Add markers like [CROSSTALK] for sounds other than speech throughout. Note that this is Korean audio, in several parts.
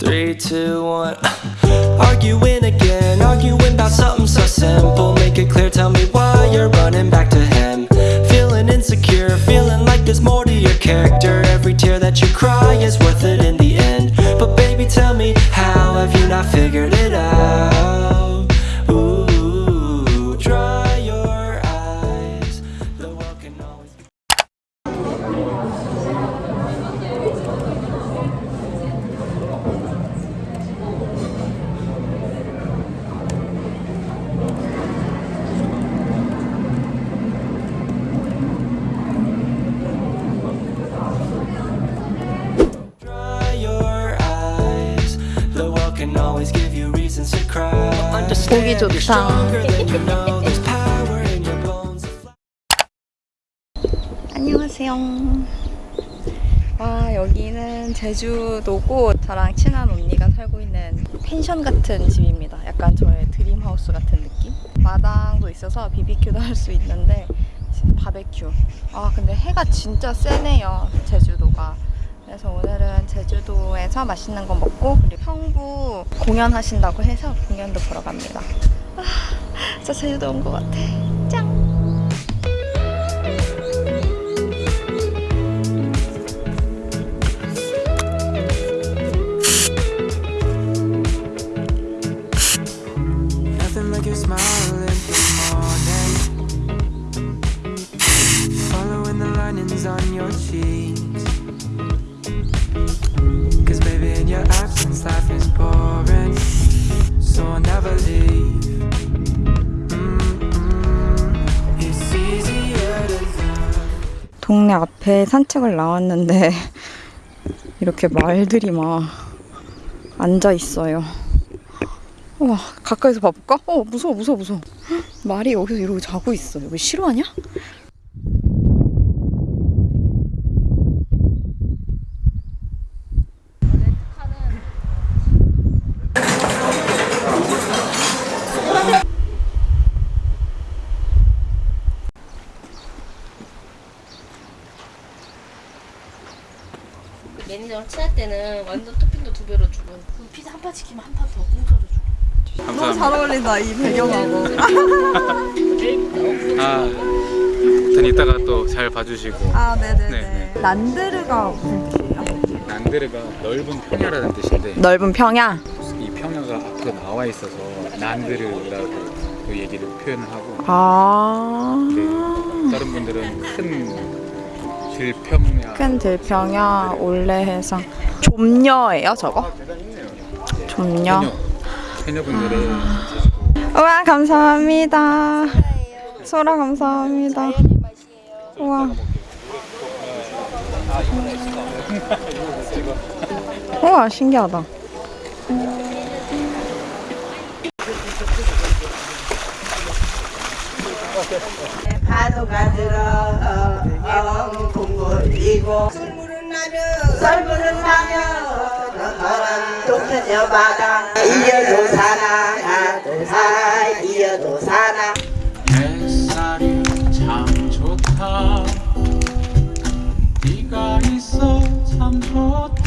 Three, two, one. [LAUGHS] Arguing again, arguing about something so simple. Make it clear, tell me why you're running back to him. Feeling insecure, feeling like there's more to your character. Every tear that you cry is worth it in the end. But baby, tell me, how have you not figured it out? 보기 좋다. 안녕하세요. 아 여기는 제주도고 저랑 친한 언니가 살고 있는 펜션 같은 집입니다. 약간 저의 드림하우스 같은 느낌? 마당도 있어서 BBQ도 할 수 있는데 바베큐. 아 근데 해가 진짜 세네요. 제주도가. 그래서 오늘은 제주도에서 맛있는 거 먹고 그리고 형부 공연하신다고 해서 공연도 보러 갑니다. 아, 진짜 제주도 온 것 같아. 짱! Like your 동네 앞에 산책을 나왔는데 [LAUGHS] 이렇게 말들이 막 앉아 있어요. 와 가까이서 봐볼까? 어 무서워 무서워 무서워. 헉, [GASPS] 말이 여기서 이러고 자고 있어. 여기 싫어하냐? 그 매니저랑 친할 때는 완전 토핑도 두 배로 주고 그 피자 한 판 시키면 한 판 더 공짜로 주고 너무 잘 어울린다 이 배경하고. 아, 아무튼 이따가 또 잘 봐주시고 아 네네 네. 네, 난데르가 무슨 뜻이에요? 난데르가 넓은 평야라는 뜻인데 넓은 평야. 이 평야가 앞으로 나와 있어서 난데르라고 그 얘기를 표현을 하고 아. 네, 다른 분들은 큰 질평야 큰 들평야 올레해상 좀녀예요 저거? 좀녀. 해녀 해녀분들의 우와 감사합니다. 소라 감사합니다. 우와. 우와 신기하다. 파도가 들어 엉 둥글리고. 썰물은 나면 썰물은 나면 너랑 동편여 바다 이어도 사나 나도 살아 이어도 사나. 햇살이 참 좋다. 네가 있어 참 좋다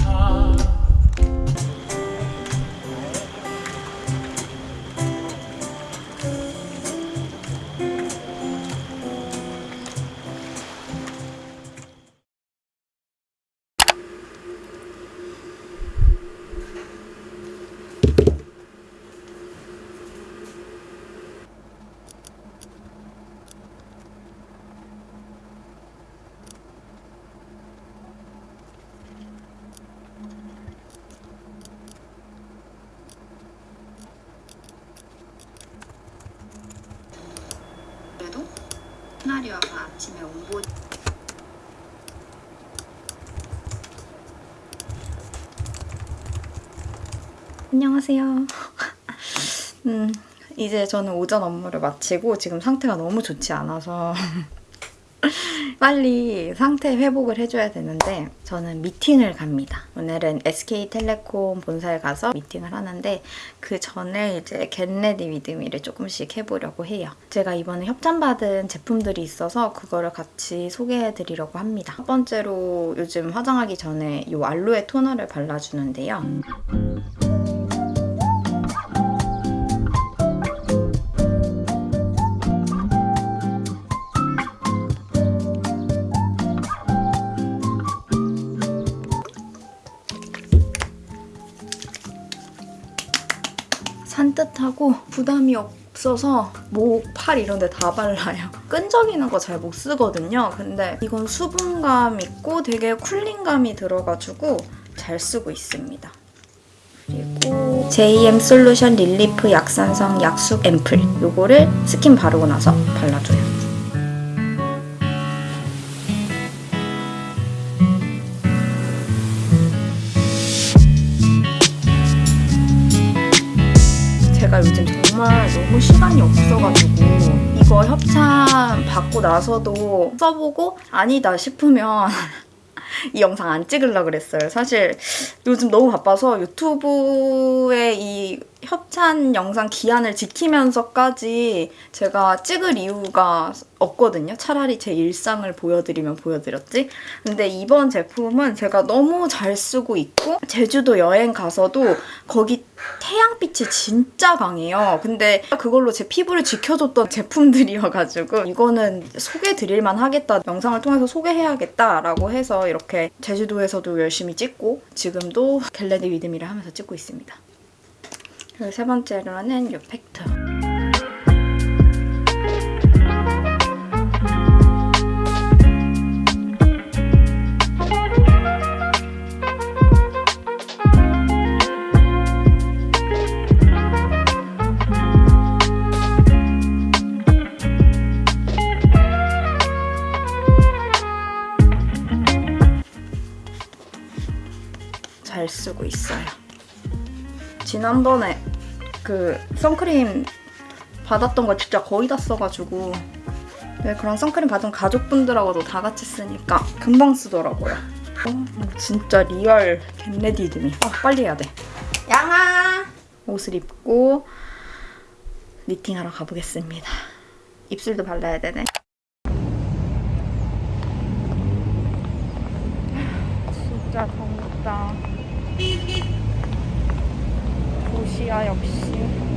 시나리오가 아침에 온보 안녕하세요. [LAUGHS] 음, 이제 저는 오전 업무를 마치고 지금 상태가 너무 좋지 않아서 [LAUGHS] 빨리 상태 회복을 해줘야 되는데 저는 미팅을 갑니다. 오늘은 SK텔레콤 본사에 가서 미팅을 하는데 그 전에 이제 get ready with me를 조금씩 해보려고 해요. 제가 이번에 협찬받은 제품들이 있어서 그거를 같이 소개해드리려고 합니다. 첫 번째로 요즘 화장하기 전에 이 알로에 토너를 발라주는데요. 산뜻하고 부담이 없어서 목, 팔 이런 데 다 발라요. [LAUGHS] 끈적이는 거 잘 못 쓰거든요. 근데 이건 수분감 있고 되게 cooling감이 들어가지고 잘 쓰고 있습니다. 그리고 JM 솔루션 relief 약산성 약쑥 앰플 요거를 스킨 바르고 나서 발라줘요. 받고 나서도 써보고 아니다 싶으면 [LAUGHS] 이 영상 안 찍으려고 그랬어요. 사실 요즘 너무 바빠서 유튜브에 이 협찬 영상 기한을 지키면서까지 제가 찍을 이유가 없거든요. 차라리 제 일상을 보여드리면 보여드렸지. 근데 이번 제품은 제가 너무 잘 쓰고 있고 제주도 여행 가서도 거기 태양빛이 진짜 강해요. 근데 그걸로 제 피부를 지켜줬던 제품들이어가지고 이거는 소개드릴만 하겠다. 영상을 통해서 소개해야겠다라고 해서 이렇게 제주도에서도 열심히 찍고 지금도 get ready with me를 하면서 찍고 있습니다. 그리고 세 번째로는 이 팩트. 잘 쓰고 있어요. 지난번에 그 선크림 받았던 거 진짜 거의 다 써가지고 네, 그런 선크림 받은 가족분들하고도 다 같이 쓰니까 금방 쓰더라고요. 어, 진짜 real get ready with me. 아, 빨리 해야 돼. 양아! 옷을 입고 미팅하러 가보겠습니다. 입술도 발라야 되네. 진짜 덥다. 도시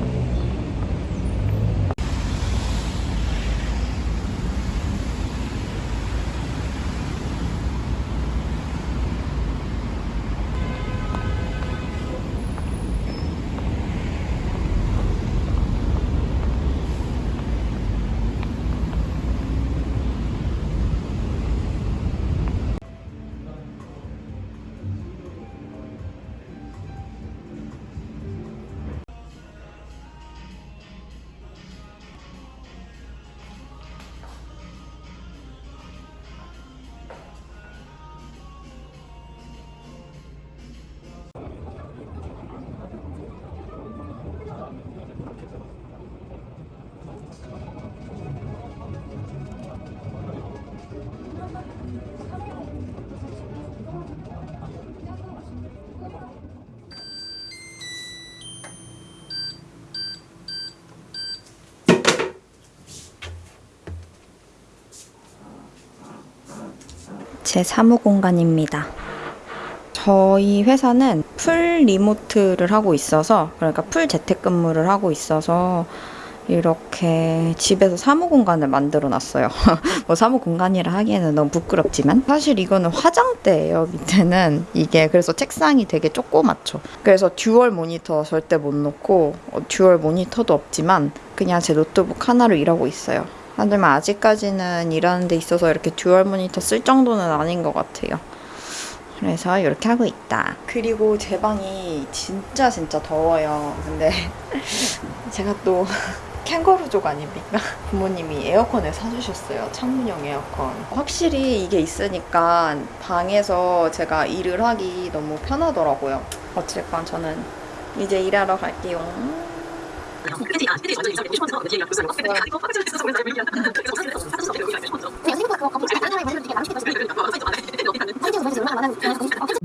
제 사무 공간입니다. 저희 회사는 full remote를 하고 있어서 그러니까 full 재택근무를 하고 있어서 이렇게 집에서 사무 공간을 만들어 놨어요. [LAUGHS] 뭐 사무 공간이라 하기에는 너무 부끄럽지만 사실 이거는 화장대예요. 밑에는 이게 그래서 책상이 되게 조그맣죠. 그래서 dual 모니터 절대 못 놓고 어, dual 모니터도 없지만 그냥 제 노트북 하나로 일하고 있어요. 하지만 아직까지는 일하는 데 있어서 이렇게 dual 모니터 쓸 정도는 아닌 것 같아요. 그래서 이렇게 하고 있다. 그리고 제 방이 진짜 진짜 더워요. 근데 [LAUGHS] 제가 또 [LAUGHS] 캥거루족 아닙니까? [LAUGHS] 부모님이 에어컨을 사주셨어요. 창문형 에어컨. 확실히 이게 있으니까 방에서 제가 일을 하기 너무 편하더라고요. 어쨌건 저는 이제 일하러 갈게요. 私たちは一番の事情を知っている。